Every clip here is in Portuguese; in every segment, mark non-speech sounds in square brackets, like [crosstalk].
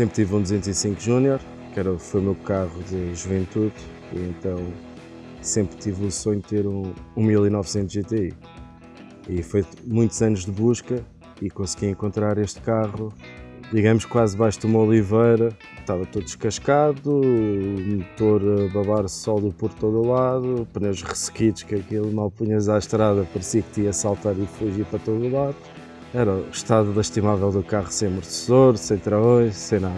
Sempre tive um 205 Júnior, que era, foi o meu carro de juventude, e então sempre tive o sonho de ter um, um 1900 GTI. E foi muitos anos de busca e consegui encontrar este carro, digamos quase debaixo de uma oliveira, estava todo descascado, motor a babar sólido por todo o lado, pneus ressequidos que aquilo mal punhas à estrada, parecia que te ia saltar e fugir para todo o lado. Era o estado lastimável do carro sem amortecedor, sem travões, sem nada.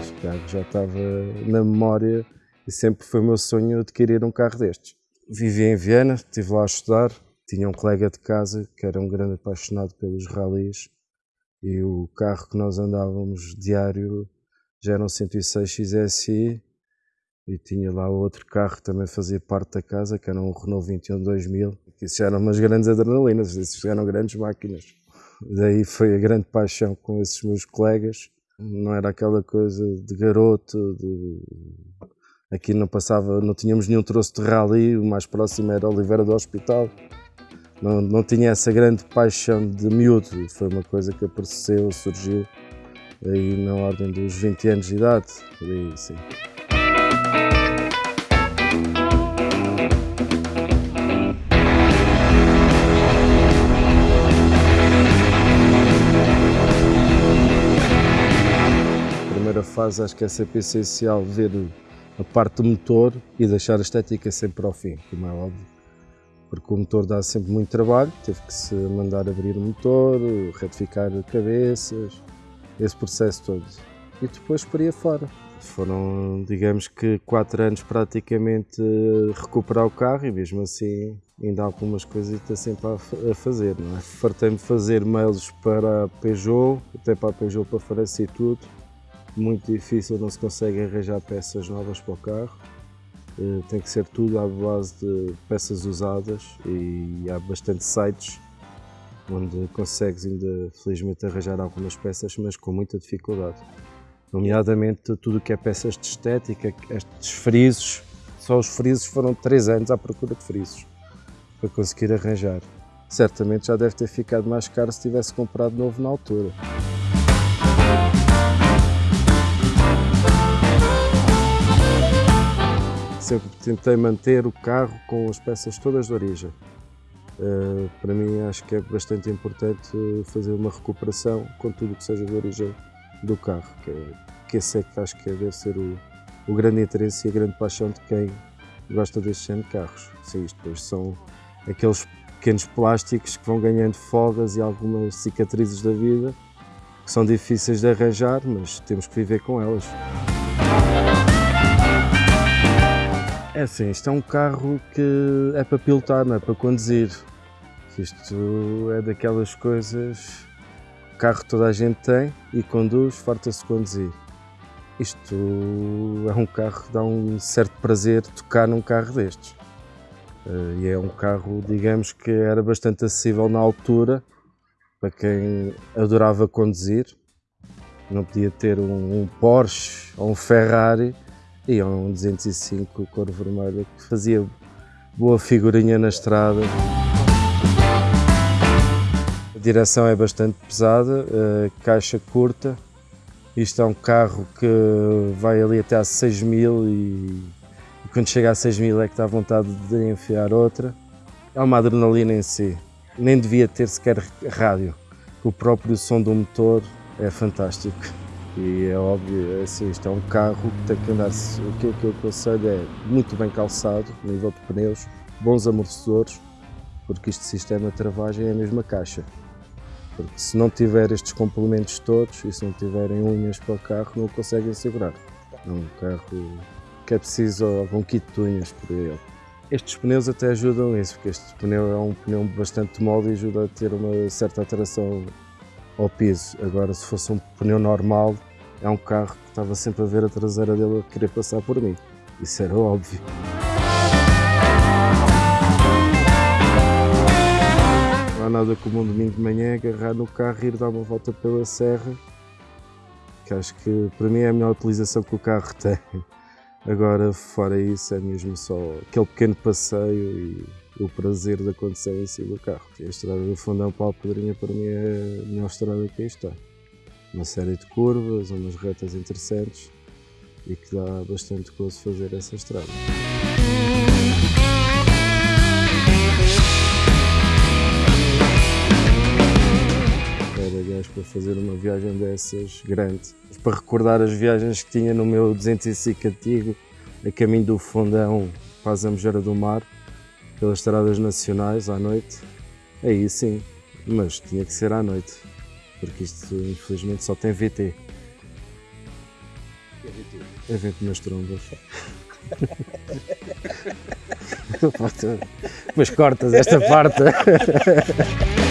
Este carro já estava na memória e sempre foi o meu sonho adquirir um carro destes. Vivi em Viena, estive lá a estudar, tinha um colega de casa que era um grande apaixonado pelos ralis e o carro que nós andávamos diário já era um 106 XSI e tinha lá outro carro que também fazia parte da casa, que era um Renault 21 2000, que isso eram umas grandes adrenalinas, isso eram grandes máquinas. Daí foi a grande paixão com esses meus colegas, não era aquela coisa de garoto, de... aqui não passava, não tínhamos nenhum troço de rally, o mais próximo era Oliveira do Hospital, não, não tinha essa grande paixão de miúdo, foi uma coisa que apareceu, surgiu aí na ordem dos 20 anos de idade, por sim. Primeira fase acho que é sempre essencial ver a parte do motor e deixar a estética sempre ao fim, como é óbvio. Porque o motor dá sempre muito trabalho, teve que se mandar abrir o motor, retificar cabeças, esse processo todo. E depois por aí fora. Foram, digamos que, quatro anos praticamente a recuperar o carro e mesmo assim ainda há algumas coisas está sempre a fazer. Não é? Fartei-me fazer mails para a Peugeot, até para a Peugeot para França e tudo, muito difícil, não se consegue arranjar peças novas para o carro. Eh, tem que ser tudo à base de peças usadas e há bastante sites onde consegues ainda felizmente arranjar algumas peças, mas com muita dificuldade. Nomeadamente tudo o que é peças de estética, estes frisos, só os frisos foram 3 anos à procura de frisos para conseguir arranjar. Certamente já deve ter ficado mais caro se tivesse comprado novo na altura. sempre tentei manter o carro com as peças todas de origem. Uh, para mim acho que é bastante importante fazer uma recuperação com tudo que seja de origem do carro, que, é, que esse é que acho que deve ser o, o grande interesse e a grande paixão de quem gosta deste género de carros. Sim, depois são aqueles pequenos plásticos que vão ganhando folgas e algumas cicatrizes da vida, que são difíceis de arranjar, mas temos que viver com elas. É assim, isto é um carro que é para pilotar, não é para conduzir. Isto é daquelas coisas, carro toda a gente tem e conduz, farta-se conduzir. Isto é um carro que dá um certo prazer tocar num carro destes. Eh, e é um carro, digamos que era bastante acessível na altura, para quem adorava conduzir. Não podia ter um, um Porsche ou um Ferrari, e um 205 cor vermelha que fazia boa figurinha na estrada. Direção é bastante pesada, caixa curta. Isto é um carro que vai ali até a 6 mil e, e quando chega a 6 mil é que dá vontade de enfiar outra. É uma adrenalina em si, nem devia ter sequer rádio. O próprio som do motor é fantástico. E é óbvio, é assim, isto é um carro que tem que andar, o que, que eu aconselho é muito bem calçado, nível de pneus, bons amortecedores, porque este sistema de travagem é a mesma caixa. Porque se não tiver estes complementos todos e se não tiverem unhas para o carro, não o conseguem segurar. É um carro que é preciso algum kit de unhas por ele. Estes pneus até ajudam isso, porque este pneu é um pneu bastante mole e ajuda a ter uma certa atração ao piso. Agora, se fosse um pneu normal, é um carro que estava sempre a ver a traseira dele a querer passar por mim. Isso era óbvio. Nada como um domingo de manhã agarrar no carro e ir dar uma volta pela serra, que acho que para mim é a melhor utilização que o carro tem. Agora, fora isso, é mesmo só aquele pequeno passeio e o prazer da condução em si do carro. A estrada do Fundão para a Alpedrinha para mim é a melhor estrada que aí está. Uma série de curvas, umas retas interessantes e que dá bastante gozo fazer essa estrada. Para fazer uma viagem dessas grande. Para recordar as viagens que tinha no meu 205 antigo, a caminho do Fundão para a Zambujeira do Mar, pelas estradas nacionais à noite, aí sim, mas tinha que ser à noite, porque isto infelizmente só tem VT. É vento nas trombas. [laughs] mas cortas esta parte. [laughs]